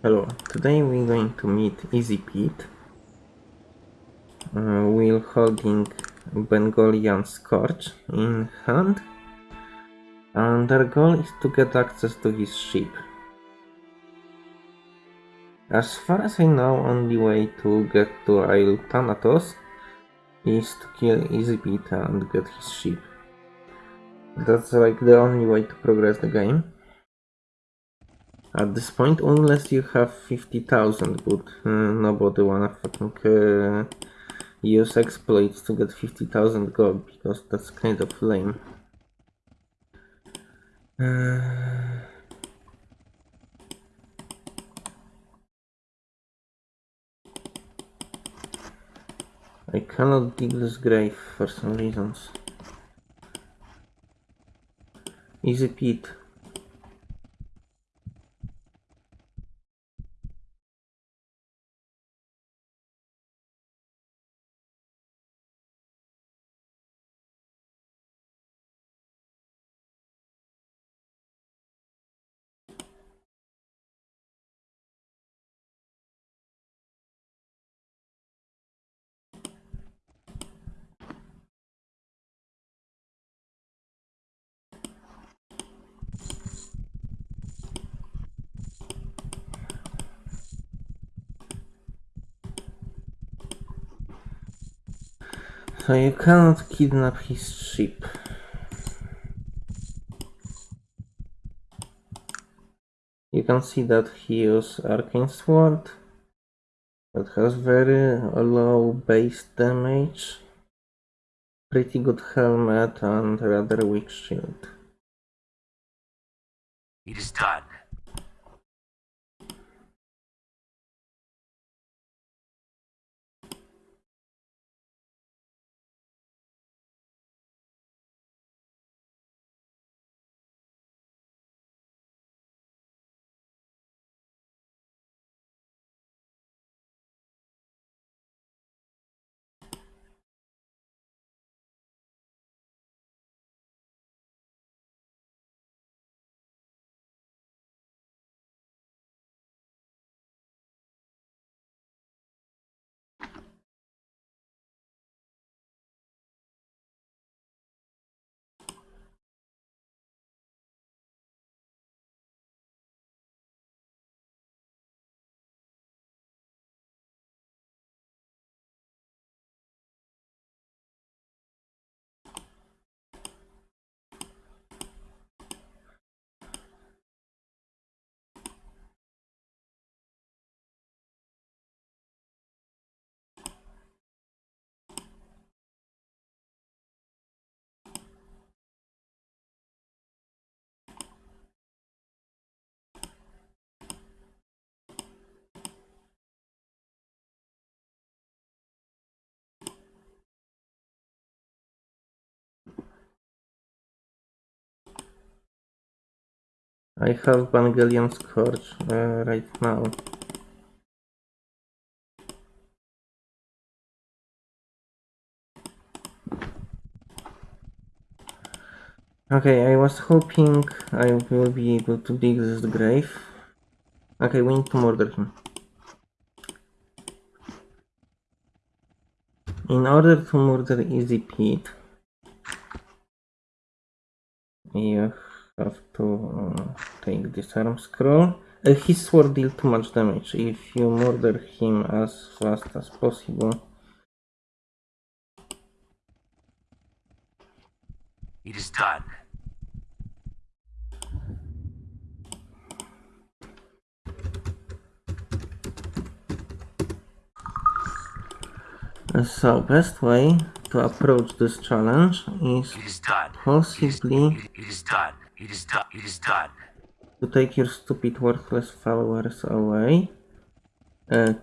Hello, today we're going to meet Easy Pete. Uh, we're holding Bengalian Scorch in hand, and our goal is to get access to his ship. As far as I know, only way to get to Isle Thanatos is to kill Easy Pete and get his ship. That's like the only way to progress the game. At this point, unless you have 50,000, but uh, nobody wanna fucking uh, use exploits to get 50,000 gold, because that's kind of lame. Uh... I cannot dig this grave for some reasons. Easy Pete. So you cannot kidnap his ship. You can see that he uses Arcane Sword that has very low base damage, pretty good helmet and rather weak shield. It is done. I have Bengalian Scorch uh, right now. Okay, I was hoping I will be able to dig this grave. Okay, we need to murder him. In order to murder Easy Pete, you have to uh, take arm scroll. Uh, his sword deal too much damage. If you murder him as fast as possible, It is done. So, best way to approach this challenge is It is possibly It is done. It is done. It is done. to take your stupid worthless followers away. Uh,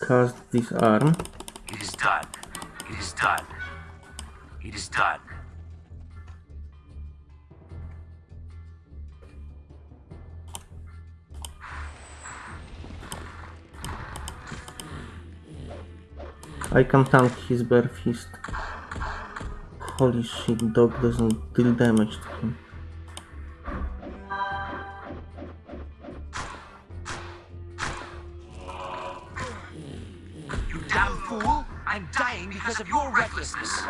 cast this arm. It is done. It is done. It is done. I can tank his bare fist. Holy shit, dog doesn't deal damage to him. You damn fool! I'm dying because of your recklessness!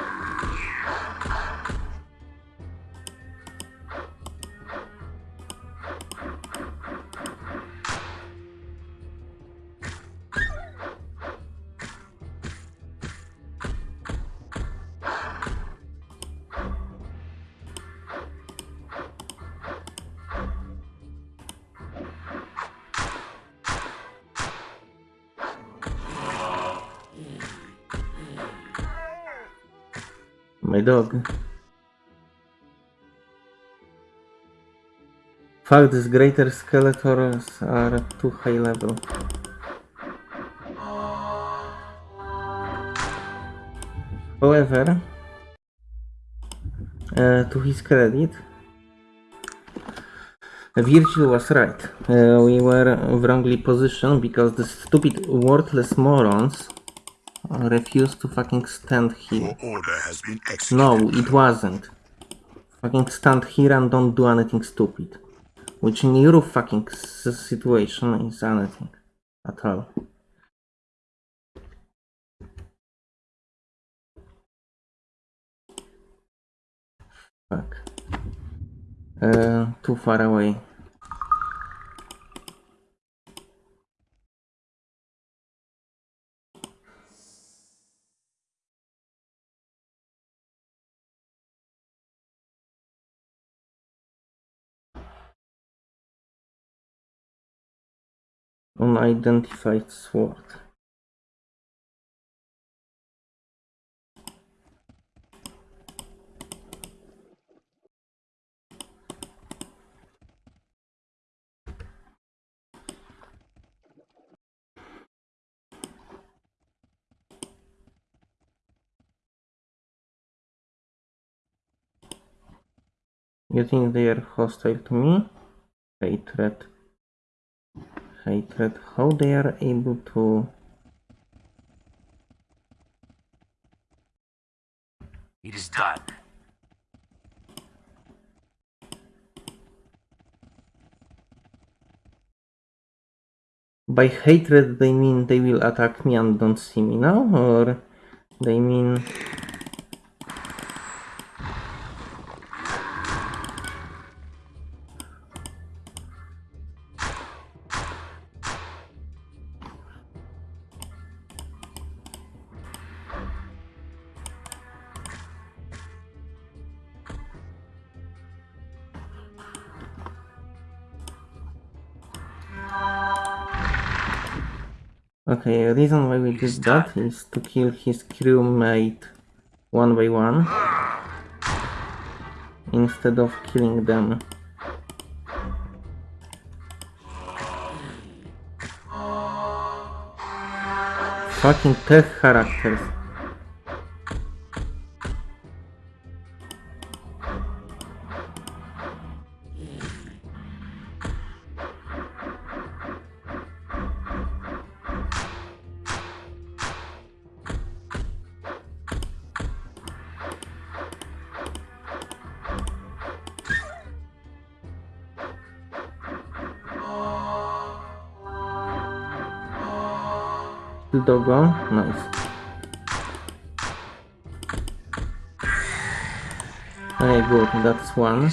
My dog. Fact is greater Skeletors are too high level. However, uh, to his credit, Virgil was right. Uh, we were wrongly positioned because the stupid worthless morons refused to fucking stand here. Your order has been executed. No, it wasn't. Fucking stand here and don't do anything stupid. Which in your fucking s- situation is anything at all. Fuck. Uh, too far away. Unidentified sword. You think they are hostile to me? Hatred. Hatred. How they are able to... It is done. By hatred they mean they will attack me and don't see me now? Or they mean... Okay, reason why we did that is to kill his crewmate one by one instead of killing them. Fucking tech characters. Dogo, nice. Okay, good, that's one.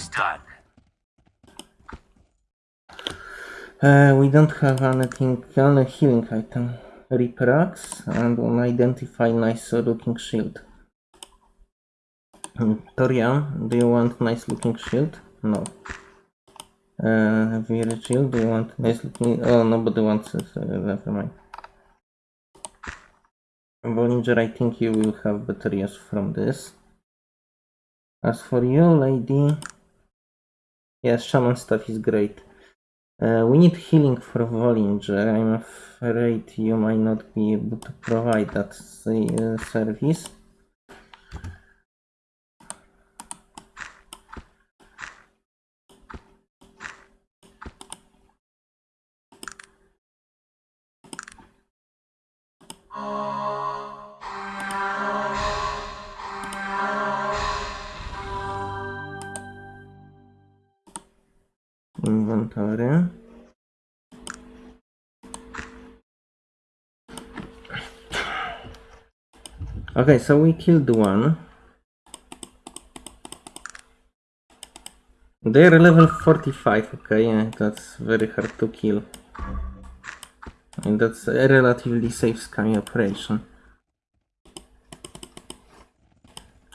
Uh, we don't have anything, only healing item. Reaper Axe and an identify nice looking shield. Torian, do you want nice looking shield? No. Uh, Virgil, do you want nice looking? Oh, nobody wants it. Never mind. Bollinger, I think you will have better use from this. As for you, lady, yes, shaman stuff is great. Uh, we need healing for Bollinger. I'm afraid you might not be able to provide that uh, service. Inventory. Okay, so we killed one. They're level 45, okay, yeah, that's very hard to kill. And that's a relatively safe sky operation.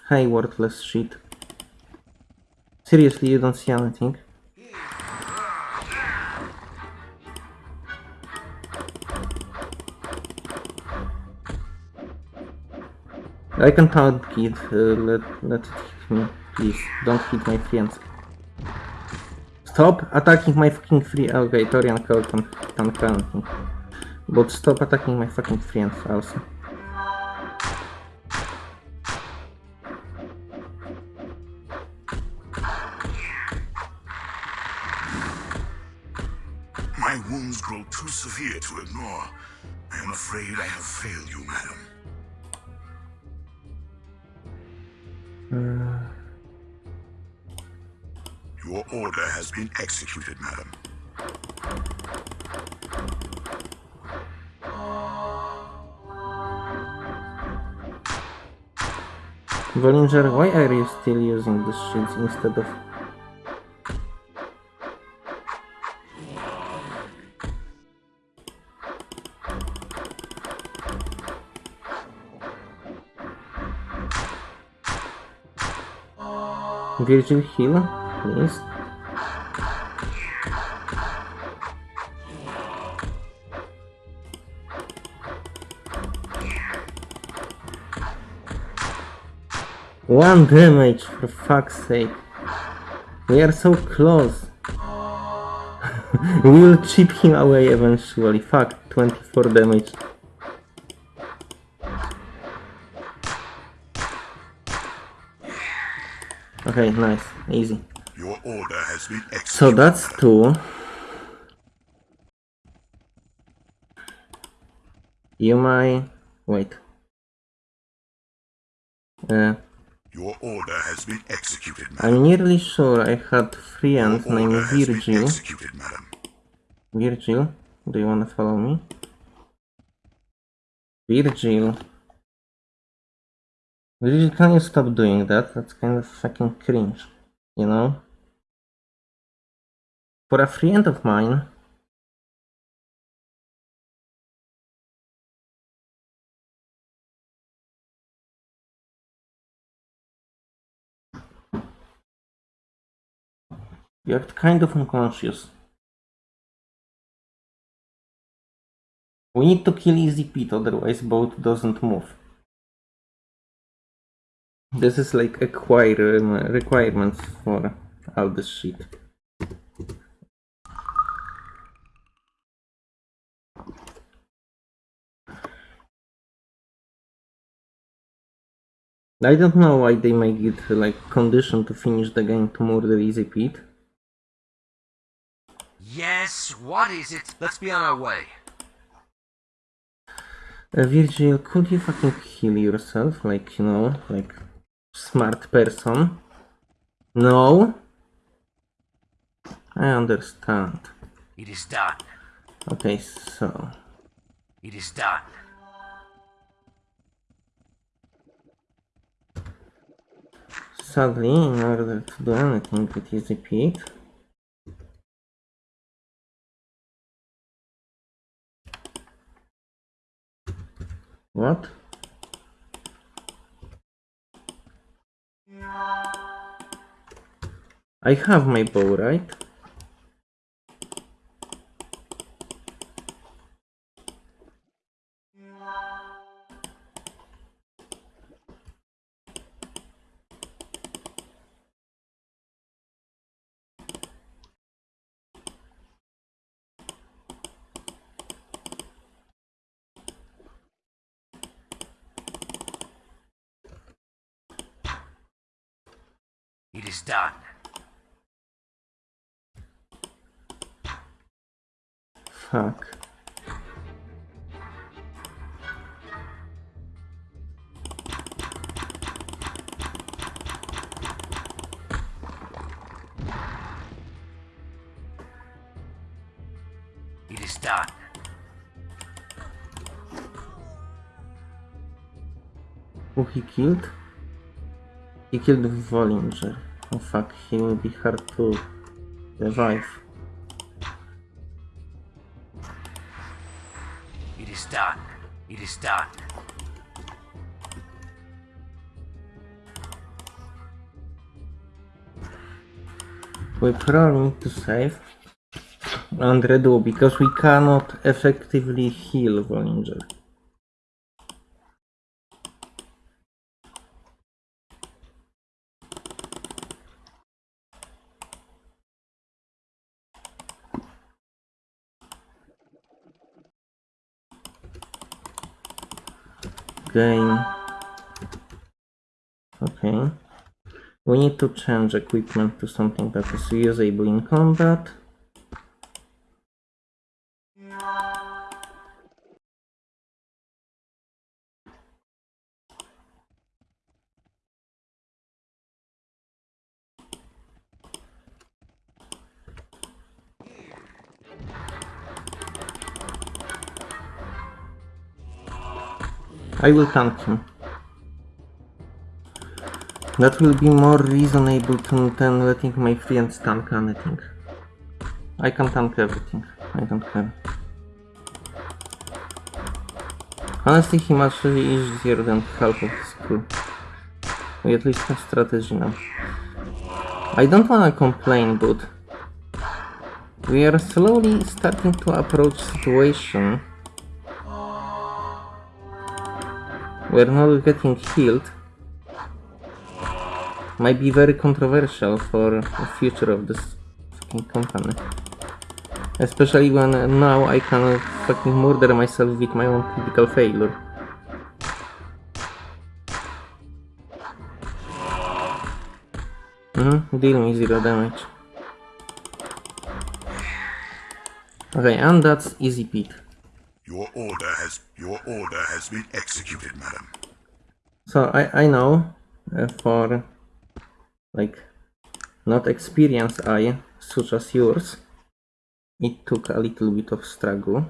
Hey, worthless shit. Seriously, you don't see anything? I can taunt kid, uh, let, let it hit me, please. Don't hit my friends. Stop attacking my fucking free. Okay, Torian called can, counting. But stop attacking my fucking friends also. Uh. Your order has been executed, madam. Bollinger, why are you still using the shields instead of... Virgil heal, please. One damage, for fuck's sake. We are so close. we will chip him away eventually. Fuck, 24 damage. Okay, nice, easy. Your order has been executed. So that's two. You might wait. Uh, Your order has been executed, madam. I'm nearly sure I had friend Your named order has been Virgil. executed, madam. Virgil, do you wanna follow me? Virgil. Virgil, can you stop doing that? That's kind of fucking cringe, you know? For a friend of mine, you act kind of unconscious. We need to kill Easy Pete, otherwise boat doesn't move. This is like a require- requirements for all this shit. I don't know why they make it like condition to finish the game to murder Easy Pete. Yes, what is it? Let's be on our way. Uh, Virgil, could you fucking heal yourself? Like, you know, like smart person? No? I understand. It is done. Okay, so. It is done. Sadly, in order to do anything with Easy Pete, What? I have my bow, right? It is done. Fuck. It is done. Who he killed? He killed Bollinger. Oh fuck, he will be hard to revive. Is done. We probably need to save and redo because we cannot effectively heal Bollinger. Gain. Okay. We need to change equipment to something that is usable in combat. I will tank him. That will be more reasonable than letting my friends tank anything. I can tank everything. I don't care. Honestly, he much easier than half of his crew. We at least have strategy now. I don't wanna complain, but we are slowly starting to approach situation where not getting healed might be very controversial for the future of this fucking company. Especially when now I can fucking murder myself with my own critical failure. Mhm, deal me zero damage. Okay, and that's easy Pete. Your order has your order has been executed, madam. So I, I know uh, for like not experienced eye such as yours. It took a little bit of struggle.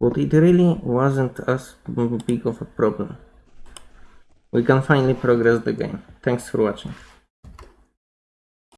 But it really wasn't as big of a problem. We can finally progress the game. Thanks for watching